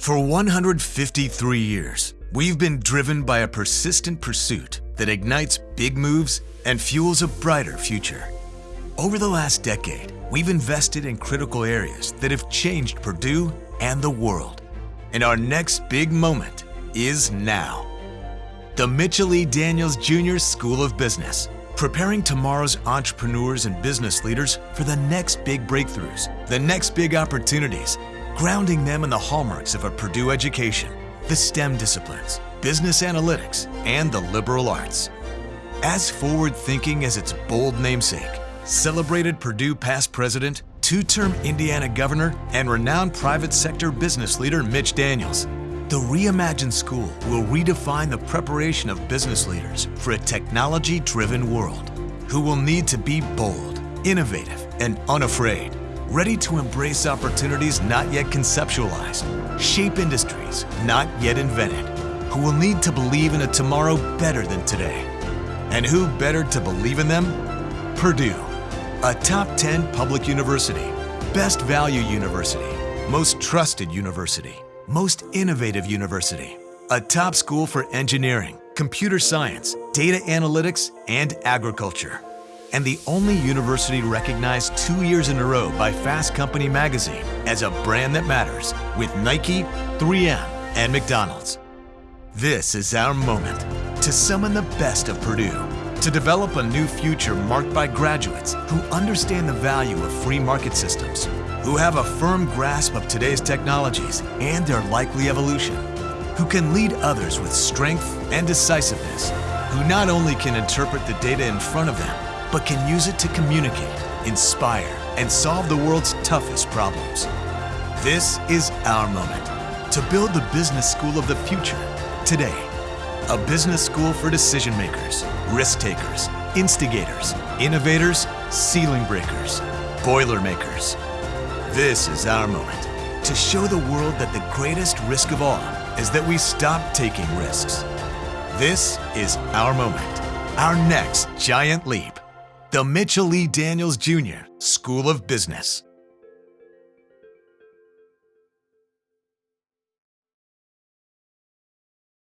For 153 years, we've been driven by a persistent pursuit that ignites big moves and fuels a brighter future. Over the last decade, we've invested in critical areas that have changed Purdue and the world. And our next big moment is now. The Mitchell E. Daniels Jr. School of Business, preparing tomorrow's entrepreneurs and business leaders for the next big breakthroughs, the next big opportunities, grounding them in the hallmarks of a Purdue education, the STEM disciplines, business analytics, and the liberal arts. As forward-thinking as its bold namesake, celebrated Purdue past president, two-term Indiana governor, and renowned private sector business leader Mitch Daniels, the Reimagined School will redefine the preparation of business leaders for a technology-driven world who will need to be bold, innovative, and unafraid, ready to embrace opportunities not yet conceptualized, shape industries not yet invented, who will need to believe in a tomorrow better than today. And who better to believe in them? Purdue, a top 10 public university, best value university, most trusted university, most innovative university, a top school for engineering, computer science, data analytics, and agriculture, and the only university recognized two years in a row by Fast Company magazine as a brand that matters with Nike, 3M, and McDonald's. This is our moment to summon the best of Purdue, to develop a new future marked by graduates who understand the value of free market systems, who have a firm grasp of today's technologies and their likely evolution, who can lead others with strength and decisiveness, who not only can interpret the data in front of them, but can use it to communicate, inspire, and solve the world's toughest problems. This is our moment to build the business school of the future today. A business school for decision makers, risk takers, instigators, innovators, ceiling breakers, boiler makers. This is our moment to show the world that the greatest risk of all is that we stop taking risks. This is our moment, our next giant leap. The Mitchell Lee Daniels Jr. School of Business.